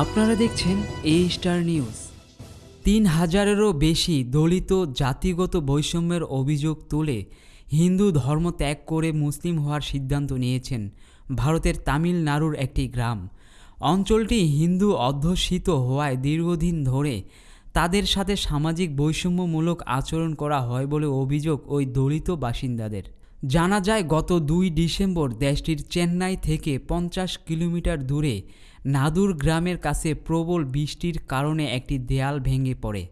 আপনারা দেখছেন এ star news তিন হাজারেরও বেশি দলিত জাতিগত বৈষম্যের অভিযোগ তুলে হিন্দু ধর্ম ত্যাগ করে মুসলিম হওয়ার সিদ্ধান্ত নিয়েছেন ভারতের তামিলনাড়ুর একটি গ্রাম। অঞ্চলটি হিন্দু অধ্যুষিত হওয়ায় দীর্ঘদিন ধরে তাদের সাথে সামাজিক বৈষম্যমূলক আচরণ করা হয় বলে অভিযোগ ওই দলিত বাসিন্দাদের। জানা যায়, গত দুই ডিসেম্বর দেশটির চেন্নাই থেকে পঞ্চাশ কিলোমিটার দূরে নাদুর গ্রামের কাছে প্রবল বৃষ্টির কারণে একটি দেয়াল ভেঙে পড়ে।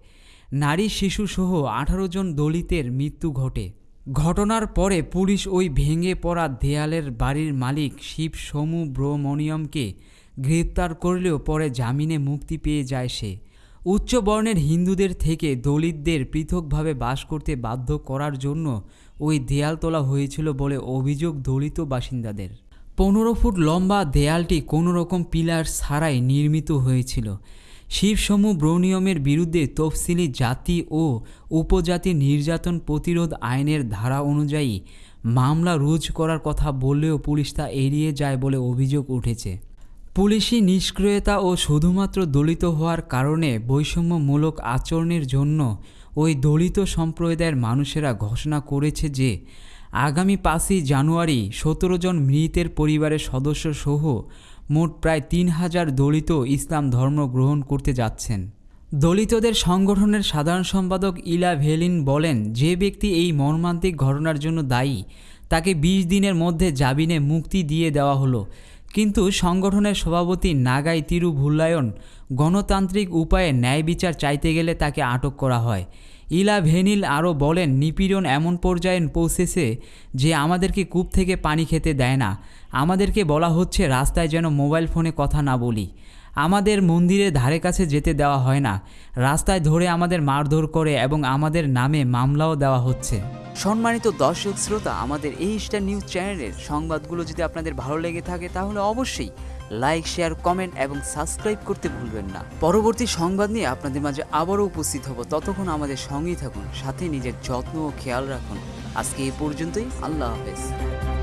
নারী শিশুসহ আঠারো জন দলিতের মৃত্যু ঘটে। ঘটনার পরে পুলিশ ওই ভেঙে পড়া দেয়ালের বাড়ির মালিক শিব সমু ব্রমণিয়মকে গ্রেপ্তার করলেও পরে জামিনে মুক্তি পেয়ে যায় সে। উচ্চ বর্ণের হিন্দুদের থেকে দলিতদের পৃথকভাবে বাস করতে বাধ্য করার জন্য ওই দেয়াল তোলা হয়েছিল বলে অভিযোগ দলিত বাসিন্দাদের। পনেরো ফুট লম্বা দেয়ালটি কোনো রকম পিলার ছাড়াই নির্মিত হয়েছিল। শিবসমূহ ব্রনিয়মের বিরুদ্ধে তফসিলি জাতি ও উপজাতি নির্যাতন প্রতিরোধ আইনের ধারা অনুযায়ী মামলা রুজ করার কথা বললেও পুলিশ তা এড়িয়ে যায় বলে অভিযোগ উঠেছে। পুলিশি নিষ্ক্রিয়তা ও শুধুমাত্র দলিত হওয়ার কারণে বৈষম্যমূলক আচরণের জন্য ওই দলিত সম্প্রদায়ের মানুষেরা ঘোষণা করেছে যে আগামী পাঁচই জানুয়ারি সতেরো জন মৃতের পরিবারের সদস্য সহ মোট প্রায় তিন হাজার দলিত ইসলাম ধর্ম গ্রহণ করতে যাচ্ছেন। দলিতদের সংগঠনের সাধারণ সম্পাদক ইলা ভেলিন বলেন, যে ব্যক্তি এই মর্মান্তিক ঘটনার জন্য দায়ী, তাকে বিশ দিনের মধ্যে জামিনে মুক্তি দিয়ে দেওয়া হলো। কিন্তু সংগঠনের সভাপতি নাগাই তিরুভুল্লায়ন গণতান্ত্রিক উপায়ে ন্যায় বিচার চাইতে গেলে তাকে আটক করা হয়। ইলা ভেনিল আরও বলেন, নিপীড়ন এমন পর্যায়ে পৌঁছেছে যে আমাদেরকে কূপ থেকে পানি খেতে দেয় না। আমাদেরকে বলা হচ্ছে, রাস্তায় যেন মোবাইল ফোনে কথা না বলি। আমাদের মন্দিরের ধারে কাছে যেতে দেওয়া হয় না। রাস্তায় ধরে আমাদের মারধর করে এবং আমাদের নামে মামলাও দেওয়া হচ্ছে। সম্মানিত দর্শক শ্রোতা, আমাদের এই স্টার নিউজ চ্যানেলের সংবাদগুলো যদি আপনাদের ভালো লেগে থাকে, তাহলে অবশ্যই লাইক শেয়ার কমেন্ট এবং সাবস্ক্রাইব করতে ভুলবেন না। পরবর্তী সংবাদ নিয়ে আপনাদের মাঝে আবারও উপস্থিত হব। ততক্ষণ আমাদের সঙ্গেই থাকুন, সাথে নিজের যত্ন ও খেয়াল রাখুন। আজকে এ পর্যন্তই, আল্লাহ হাফেজ।